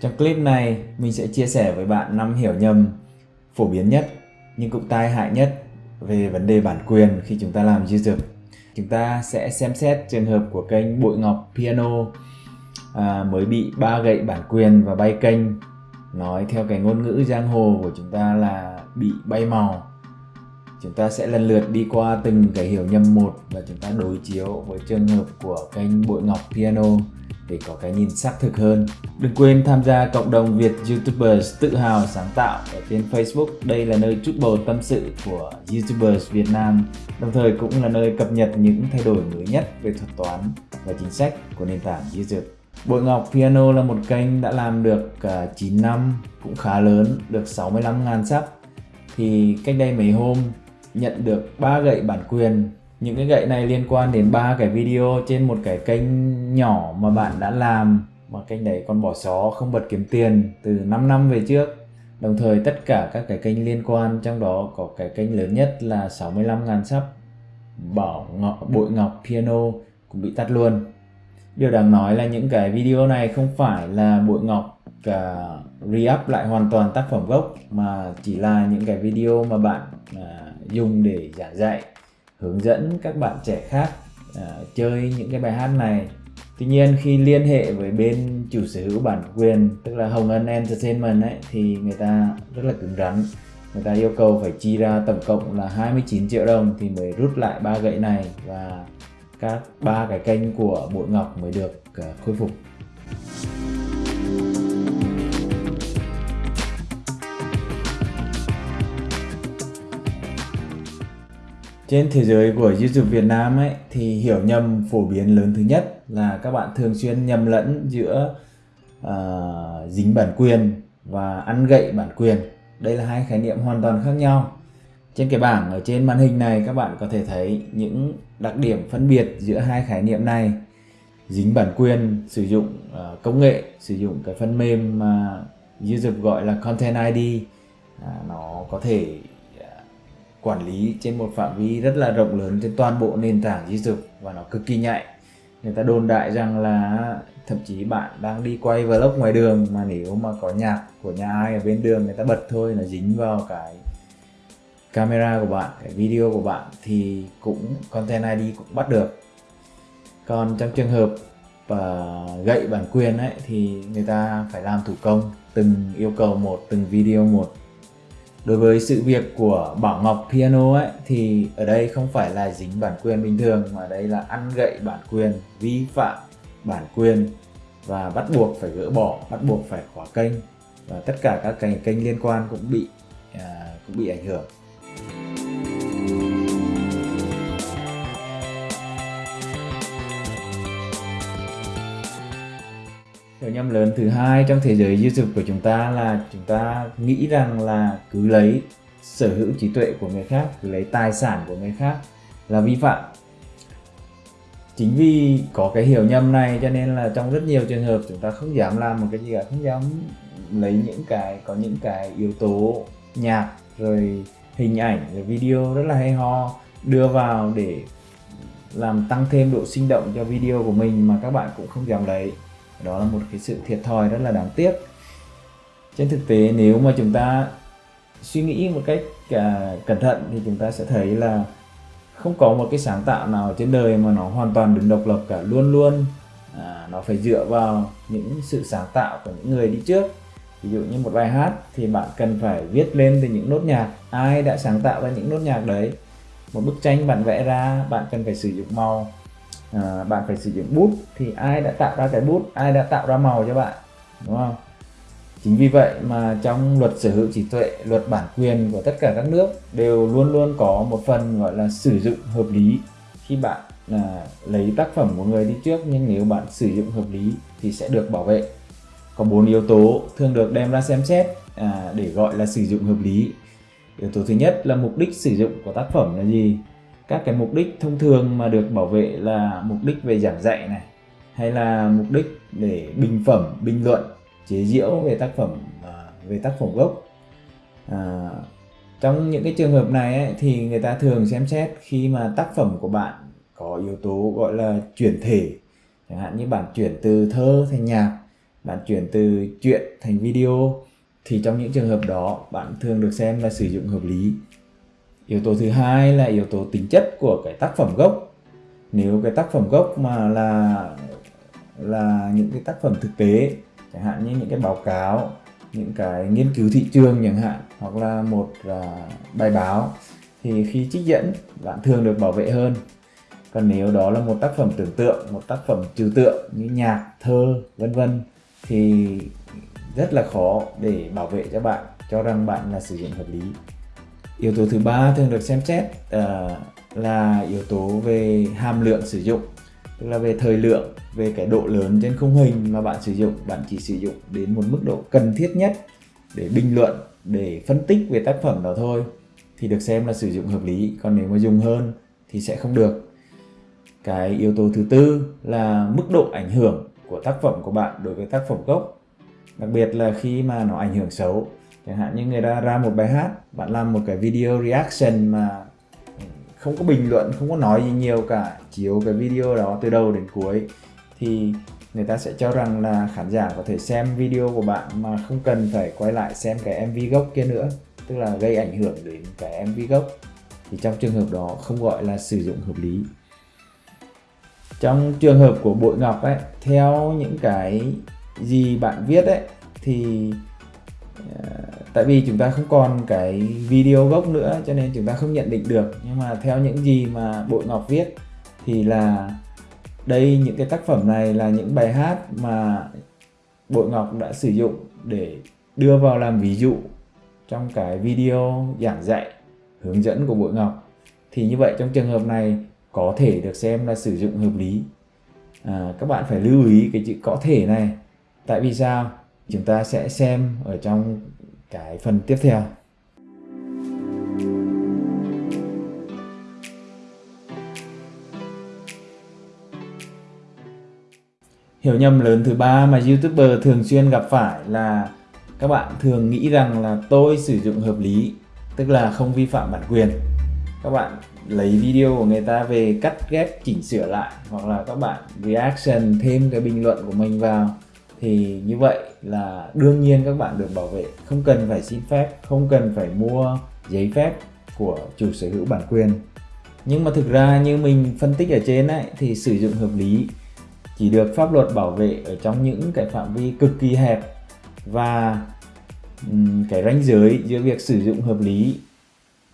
Trong clip này, mình sẽ chia sẻ với bạn 5 hiểu nhầm phổ biến nhất nhưng cũng tai hại nhất về vấn đề bản quyền khi chúng ta làm YouTube. Chúng ta sẽ xem xét trường hợp của kênh Bội Ngọc Piano à, mới bị ba gậy bản quyền và bay kênh. Nói theo cái ngôn ngữ giang hồ của chúng ta là bị bay màu. Chúng ta sẽ lần lượt đi qua từng cái hiểu nhầm một và chúng ta đối chiếu với trường hợp của kênh Bội Ngọc Piano để có cái nhìn xác thực hơn. Đừng quên tham gia cộng đồng Việt YouTubers tự hào sáng tạo ở trên Facebook. Đây là nơi chút bầu tâm sự của YouTubers Việt Nam, đồng thời cũng là nơi cập nhật những thay đổi mới nhất về thuật toán và chính sách của nền tảng YouTube. Bội Ngọc Piano là một kênh đã làm được à, 9 năm, cũng khá lớn, được 65.000 sub. Thì cách đây mấy hôm nhận được ba gậy bản quyền những cái gậy này liên quan đến ba cái video trên một cái kênh nhỏ mà bạn đã làm. Mà kênh đấy còn bỏ xó không bật kiếm tiền từ 5 năm về trước. Đồng thời tất cả các cái kênh liên quan trong đó có cái kênh lớn nhất là 65.000 sắp bảo ngọc, bội ngọc piano cũng bị tắt luôn. Điều đáng nói là những cái video này không phải là bội ngọc cả re-up lại hoàn toàn tác phẩm gốc mà chỉ là những cái video mà bạn à, dùng để giảng dạy hướng dẫn các bạn trẻ khác uh, chơi những cái bài hát này. Tuy nhiên khi liên hệ với bên chủ sở hữu bản quyền tức là Hồng Ân Entertainment ấy thì người ta rất là cứng rắn. Người ta yêu cầu phải chi ra tổng cộng là 29 triệu đồng thì mới rút lại ba gậy này và các ba cái kênh của Bội Ngọc mới được uh, khôi phục. Trên thế giới của YouTube Việt Nam ấy thì hiểu nhầm phổ biến lớn thứ nhất là các bạn thường xuyên nhầm lẫn giữa uh, dính bản quyền và ăn gậy bản quyền. Đây là hai khái niệm hoàn toàn khác nhau. Trên cái bảng ở trên màn hình này các bạn có thể thấy những đặc điểm phân biệt giữa hai khái niệm này. Dính bản quyền sử dụng uh, công nghệ, sử dụng cái phần mềm mà YouTube gọi là Content ID. À, nó có thể quản lý trên một phạm vi rất là rộng lớn trên toàn bộ nền tảng YouTube và nó cực kỳ nhạy. Người ta đồn đại rằng là thậm chí bạn đang đi quay vlog ngoài đường mà nếu mà có nhạc của nhà ai ở bên đường người ta bật thôi là dính vào cái camera của bạn cái video của bạn thì cũng content ID cũng bắt được. Còn trong trường hợp uh, gậy bản quyền ấy thì người ta phải làm thủ công từng yêu cầu một từng video một. Đối với sự việc của Bảo Ngọc Piano ấy thì ở đây không phải là dính bản quyền bình thường mà đây là ăn gậy bản quyền, vi phạm bản quyền và bắt buộc phải gỡ bỏ, bắt buộc phải khóa kênh và tất cả các kênh kênh liên quan cũng bị à, cũng bị ảnh hưởng. Hiểu nhầm lớn thứ hai trong thế giới YouTube của chúng ta là chúng ta nghĩ rằng là cứ lấy sở hữu trí tuệ của người khác, cứ lấy tài sản của người khác là vi phạm. Chính vì có cái hiểu nhầm này cho nên là trong rất nhiều trường hợp chúng ta không dám làm một cái gì cả, không dám lấy những cái, có những cái yếu tố nhạc rồi hình ảnh rồi video rất là hay ho đưa vào để làm tăng thêm độ sinh động cho video của mình mà các bạn cũng không dám lấy đó là một cái sự thiệt thòi rất là đáng tiếc. Trên thực tế nếu mà chúng ta suy nghĩ một cách à, cẩn thận thì chúng ta sẽ thấy là không có một cái sáng tạo nào trên đời mà nó hoàn toàn đứng độc lập cả. Luôn luôn à, nó phải dựa vào những sự sáng tạo của những người đi trước. Ví dụ như một bài hát thì bạn cần phải viết lên từ những nốt nhạc. Ai đã sáng tạo ra những nốt nhạc đấy? Một bức tranh bạn vẽ ra bạn cần phải sử dụng màu à, bạn phải sử dụng bút thì ai đã tạo ra cái bút ai đã tạo ra màu cho bạn đúng không? Chính vì vậy mà trong luật sở hữu trí tuệ luật bản quyền của tất cả các nước đều luôn luôn có một phần gọi là sử dụng hợp lý. Khi bạn à, lấy tác phẩm của người đi trước nhưng nếu bạn sử dụng hợp lý thì sẽ được bảo vệ. Có bốn yếu tố thường được đem ra xem xét à, để gọi là sử dụng hợp lý. Yếu tố thứ nhất là mục đích sử dụng của tác phẩm là gì? Các cái mục đích thông thường mà được bảo vệ là mục đích về giảng dạy này hay là mục đích để bình phẩm bình luận chế giễu về tác phẩm à, về tác phẩm gốc. À, trong những cái trường hợp này ấy, thì người ta thường xem xét khi mà tác phẩm của bạn có yếu tố gọi là chuyển thể. Chẳng hạn như bạn chuyển từ thơ thành nhạc bạn chuyển từ chuyện thành video thì trong những trường hợp đó bạn thường được xem là sử dụng hợp lý yếu tố thứ hai là yếu tố tính chất của cái tác phẩm gốc. Nếu cái tác phẩm gốc mà là là những cái tác phẩm thực tế chẳng hạn như những cái báo cáo những cái nghiên cứu thị trường chẳng hạn hoặc là một uh, bài báo thì khi trích dẫn bạn thường được bảo vệ hơn. Còn nếu đó là một tác phẩm tưởng tượng một tác phẩm trừu tượng như nhạc thơ vân vân thì rất là khó để bảo vệ cho bạn cho rằng bạn là sử dụng hợp lý yếu tố thứ ba thường được xem xét uh, là yếu tố về hàm lượng sử dụng tức là về thời lượng về cái độ lớn trên khung hình mà bạn sử dụng. Bạn chỉ sử dụng đến một mức độ cần thiết nhất để bình luận để phân tích về tác phẩm đó thôi thì được xem là sử dụng hợp lý. Còn nếu mà dùng hơn thì sẽ không được. Cái yếu tố thứ tư là mức độ ảnh hưởng của tác phẩm của bạn đối với tác phẩm gốc. Đặc biệt là khi mà nó ảnh hưởng xấu chẳng hạn như người ta ra một bài hát, bạn làm một cái video reaction mà không có bình luận, không có nói gì nhiều cả chiếu cái video đó từ đầu đến cuối, thì người ta sẽ cho rằng là khán giả có thể xem video của bạn mà không cần phải quay lại xem cái MV gốc kia nữa, tức là gây ảnh hưởng đến cái MV gốc. Thì trong trường hợp đó không gọi là sử dụng hợp lý. Trong trường hợp của bội ngọc ấy, theo những cái gì bạn viết ấy, thì ờ, tại vì chúng ta không còn cái video gốc nữa cho nên chúng ta không nhận định được. Nhưng mà theo những gì mà bội ngọc viết thì là đây những cái tác phẩm này là những bài hát mà bội ngọc đã sử dụng để đưa vào làm ví dụ trong cái video giảng dạy hướng dẫn của bội ngọc. Thì như vậy trong trường hợp này có thể được xem là sử dụng hợp lý. À, các bạn phải lưu ý cái chữ có thể này. Tại vì sao? Chúng ta sẽ xem ở trong cái phần tiếp theo. Hiểu nhầm lớn thứ ba mà youtuber thường xuyên gặp phải là các bạn thường nghĩ rằng là tôi sử dụng hợp lý, tức là không vi phạm bản quyền. Các bạn lấy video của người ta về cắt ghép, chỉnh sửa lại, hoặc là các bạn reaction thêm cái bình luận của mình vào thì như vậy là đương nhiên các bạn được bảo vệ. Không cần phải xin phép không cần phải mua giấy phép của chủ sở hữu bản quyền. Nhưng mà thực ra như mình phân tích ở trên ấy thì sử dụng hợp lý. Chỉ được pháp luật bảo vệ ở trong những cái phạm vi cực kỳ hẹp và cái ranh giới giữa việc sử dụng hợp lý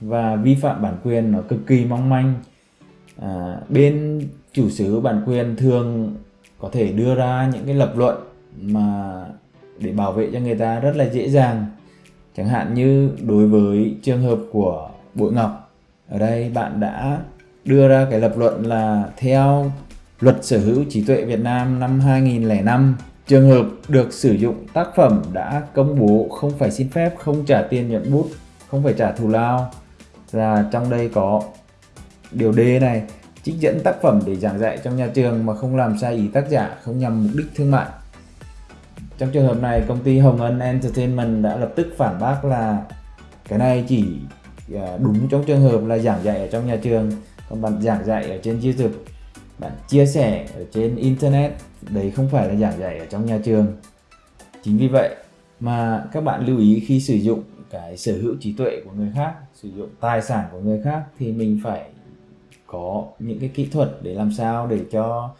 và vi phạm bản quyền nó cực kỳ mong manh. À, bên chủ sở hữu bản quyền thường có thể đưa ra những cái lập luận mà để bảo vệ cho người ta rất là dễ dàng. Chẳng hạn như đối với trường hợp của bội ngọc, ở đây bạn đã đưa ra cái lập luận là theo luật sở hữu trí tuệ Việt Nam năm 2005 trường hợp được sử dụng tác phẩm đã công bố không phải xin phép, không trả tiền nhận bút, không phải trả thù lao, là trong đây có điều D này, trích dẫn tác phẩm để giảng dạy trong nhà trường mà không làm sai ý tác giả, không nhằm mục đích thương mại trong trường hợp này, công ty Hồng Ân Entertainment đã lập tức phản bác là cái này chỉ à, đúng trong trường hợp là giảng dạy ở trong nhà trường, còn bạn giảng dạy ở trên YouTube. Bạn chia sẻ ở trên internet, đấy không phải là giảng dạy ở trong nhà trường. Chính vì vậy mà các bạn lưu ý khi sử dụng cái sở hữu trí tuệ của người khác, sử dụng tài sản của người khác thì mình phải có những cái kỹ thuật để làm sao để cho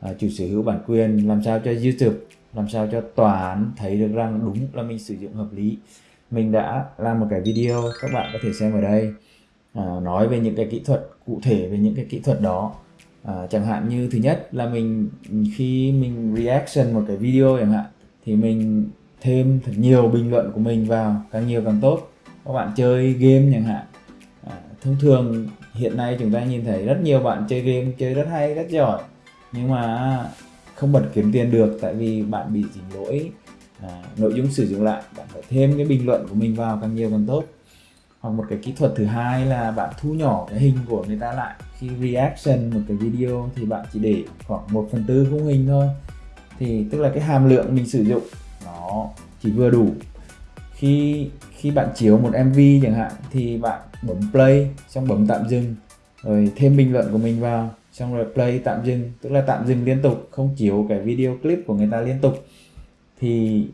à, chủ sở hữu bản quyền, làm sao cho YouTube làm sao cho tòa án thấy được rằng đúng là mình sử dụng hợp lý. Mình đã làm một cái video các bạn có thể xem ở đây à, nói về những cái kỹ thuật cụ thể về những cái kỹ thuật đó. À, chẳng hạn như thứ nhất là mình khi mình reaction một cái video chẳng hạn thì mình thêm thật nhiều bình luận của mình vào càng nhiều càng tốt. Các bạn chơi game chẳng hạn. À, thông thường hiện nay chúng ta nhìn thấy rất nhiều bạn chơi game chơi rất hay rất giỏi. Nhưng mà không bật kiếm tiền được tại vì bạn bị dính lỗi. À, nội dung sử dụng lại bạn phải thêm cái bình luận của mình vào càng nhiều càng tốt. Hoặc một cái kỹ thuật thứ hai là bạn thu nhỏ cái hình của người ta lại. Khi reaction một cái video thì bạn chỉ để khoảng 1 phần tư khung hình thôi. Thì tức là cái hàm lượng mình sử dụng nó chỉ vừa đủ. Khi khi bạn chiếu một MV chẳng hạn thì bạn bấm play xong bấm tạm dừng rồi thêm bình luận của mình vào xong rồi play tạm dừng, tức là tạm dừng liên tục, không chiếu cái video clip của người ta liên tục, thì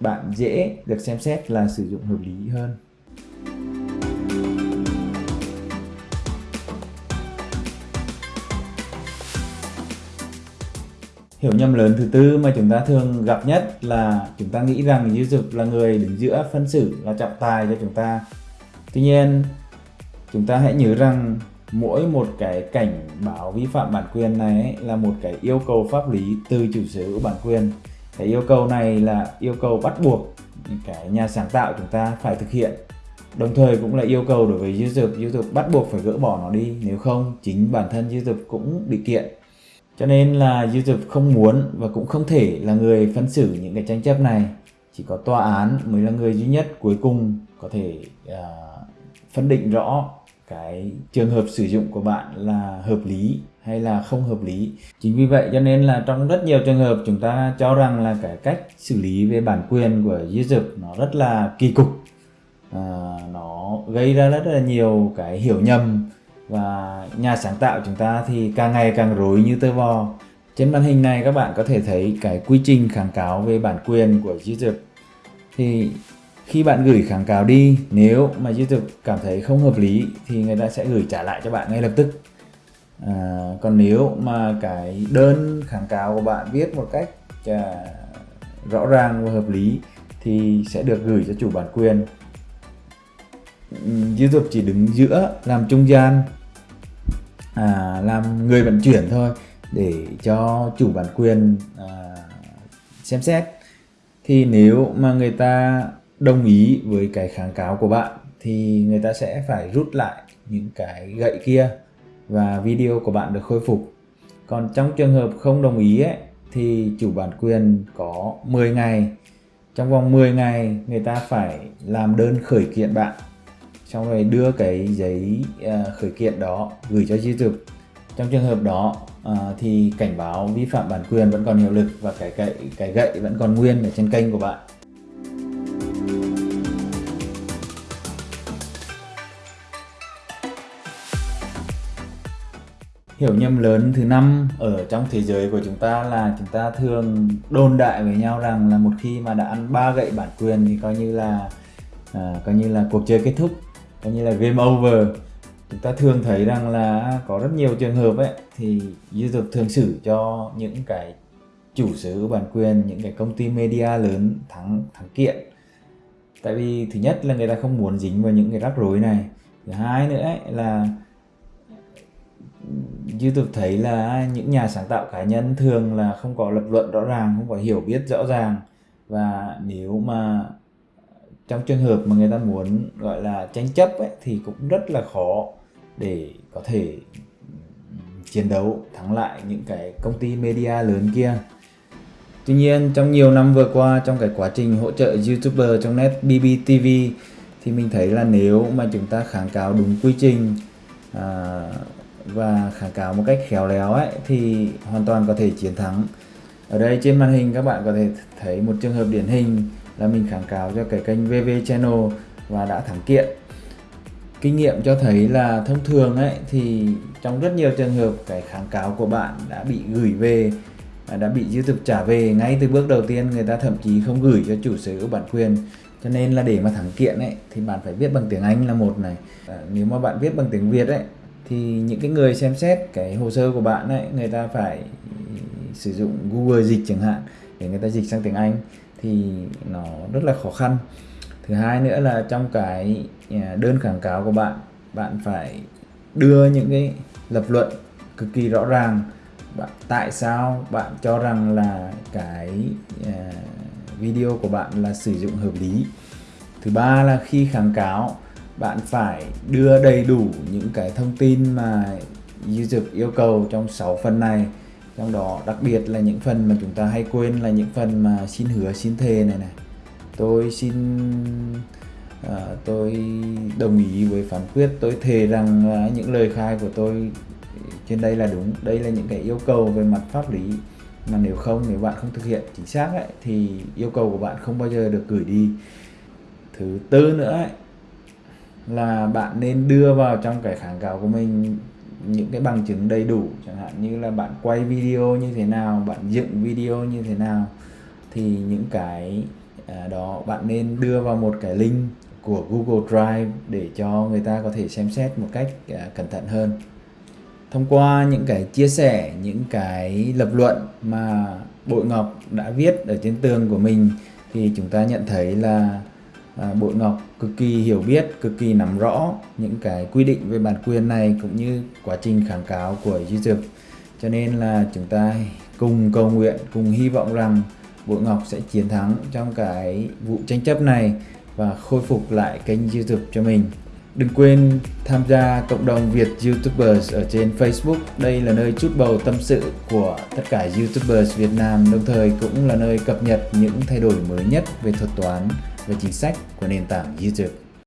bạn dễ được xem xét là sử dụng hợp lý hơn. Hiểu nhầm lớn thứ tư mà chúng ta thường gặp nhất là chúng ta nghĩ rằng YouTube là người đứng giữa phân xử là trọng tài cho chúng ta. Tuy nhiên, chúng ta hãy nhớ rằng mỗi một cái cảnh báo vi phạm bản quyền này ấy, là một cái yêu cầu pháp lý từ chủ sở hữu bản quyền. Cái yêu cầu này là yêu cầu bắt buộc cái nhà sáng tạo chúng ta phải thực hiện. Đồng thời cũng là yêu cầu đối với YouTube YouTube bắt buộc phải gỡ bỏ nó đi nếu không chính bản thân YouTube cũng bị kiện. Cho nên là YouTube không muốn và cũng không thể là người phân xử những cái tranh chấp này. Chỉ có tòa án mới là người duy nhất cuối cùng có thể uh, phân định rõ cái trường hợp sử dụng của bạn là hợp lý hay là không hợp lý. Chính vì vậy cho nên là trong rất nhiều trường hợp chúng ta cho rằng là cái cách xử lý về bản quyền của YouTube nó rất là kỳ cục. À, nó gây ra rất là nhiều cái hiểu nhầm và nhà sáng tạo chúng ta thì càng ngày càng rối như tơ vò. Trên màn hình này các bạn có thể thấy cái quy trình kháng cáo về bản quyền của YouTube thì khi bạn gửi kháng cáo đi nếu mà YouTube cảm thấy không hợp lý thì người ta sẽ gửi trả lại cho bạn ngay lập tức. À, còn nếu mà cái đơn kháng cáo của bạn viết một cách à, rõ ràng và hợp lý thì sẽ được gửi cho chủ bản quyền. Ừ, YouTube chỉ đứng giữa làm trung gian à, làm người vận chuyển thôi để cho chủ bản quyền à, xem xét. Thì nếu mà người ta đồng ý với cái kháng cáo của bạn thì người ta sẽ phải rút lại những cái gậy kia và video của bạn được khôi phục. Còn trong trường hợp không đồng ý ấy, thì chủ bản quyền có 10 ngày. Trong vòng 10 ngày người ta phải làm đơn khởi kiện bạn xong rồi đưa cái giấy ờ, khởi kiện đó gửi cho YouTube trong trường hợp đó ờ, thì cảnh báo vi phạm bản quyền vẫn còn hiệu lực và cái gậy cái gậy vẫn còn nguyên ở trên kênh của bạn. Hiểu nhầm lớn thứ năm ở trong thế giới của chúng ta là chúng ta thường đồn đại với nhau rằng là một khi mà đã ăn ba gậy bản quyền thì coi như là à, coi như là cuộc chơi kết thúc coi như là game over. Chúng ta thường thấy rằng là có rất nhiều trường hợp ấy thì YouTube thường xử cho những cái chủ sở hữu bản quyền những cái công ty media lớn thắng thắng kiện. Tại vì thứ nhất là người ta không muốn dính vào những cái rắc rối này. Thứ hai nữa ấy là như tôi thấy là những nhà sáng tạo cá nhân thường là không có lập luận rõ ràng không có hiểu biết rõ ràng. Và nếu mà trong trường hợp mà người ta muốn gọi là tranh chấp ấy, thì cũng rất là khó để có thể chiến đấu thắng lại những cái công ty media lớn kia. Tuy nhiên trong nhiều năm vừa qua trong cái quá trình hỗ trợ YouTuber trong net BBTV thì mình thấy là nếu mà chúng ta kháng cáo đúng quy trình à, và kháng cáo một cách khéo léo ấy thì hoàn toàn có thể chiến thắng. Ở đây trên màn hình các bạn có thể thấy một trường hợp điển hình là mình kháng cáo cho cái kênh VV Channel và đã thắng kiện. Kinh nghiệm cho thấy là thông thường ấy thì trong rất nhiều trường hợp cái kháng cáo của bạn đã bị gửi về đã bị YouTube trả về ngay từ bước đầu tiên người ta thậm chí không gửi cho chủ sở hữu bản quyền. Cho nên là để mà thắng kiện ấy thì bạn phải viết bằng tiếng Anh là một này. À, nếu mà bạn viết bằng tiếng Việt ấy thì những cái người xem xét cái hồ sơ của bạn ấy, người ta phải sử dụng Google dịch chẳng hạn để người ta dịch sang tiếng Anh thì nó rất là khó khăn. Thứ hai nữa là trong cái à, đơn kháng cáo của bạn bạn phải đưa những cái lập luận cực kỳ rõ ràng. Bạn, tại sao bạn cho rằng là cái à, video của bạn là sử dụng hợp lý? Thứ ba là khi kháng cáo bạn phải đưa đầy đủ những cái thông tin mà YouTube yêu cầu trong 6 phần này. Trong đó đặc biệt là những phần mà chúng ta hay quên là những phần mà xin hứa xin thề này này. Tôi xin uh, tôi đồng ý với phán quyết. Tôi thề rằng uh, những lời khai của tôi trên đây là đúng. Đây là những cái yêu cầu về mặt pháp lý. Mà nếu không nếu bạn không thực hiện chính xác ấy, thì yêu cầu của bạn không bao giờ được gửi đi. Thứ tư nữa ấy, là bạn nên đưa vào trong cái kháng cáo của mình những cái bằng chứng đầy đủ, chẳng hạn như là bạn quay video như thế nào, bạn dựng video như thế nào, thì những cái à, đó bạn nên đưa vào một cái link của Google Drive để cho người ta có thể xem xét một cách à, cẩn thận hơn. Thông qua những cái chia sẻ, những cái lập luận mà Bội Ngọc đã viết ở trên tường của mình, thì chúng ta nhận thấy là à, Bội Ngọc cực kỳ hiểu biết, cực kỳ nắm rõ những cái quy định về bản quyền này cũng như quá trình kháng cáo của YouTube. Cho nên là chúng ta cùng cầu nguyện, cùng hy vọng rằng Bội Ngọc sẽ chiến thắng trong cái vụ tranh chấp này và khôi phục lại kênh YouTube cho mình. Đừng quên tham gia cộng đồng Việt YouTubers ở trên Facebook. Đây là nơi chút bầu tâm sự của tất cả YouTubers Việt Nam, đồng thời cũng là nơi cập nhật những thay đổi mới nhất về thuật toán và chính sách của nền tảng YouTube.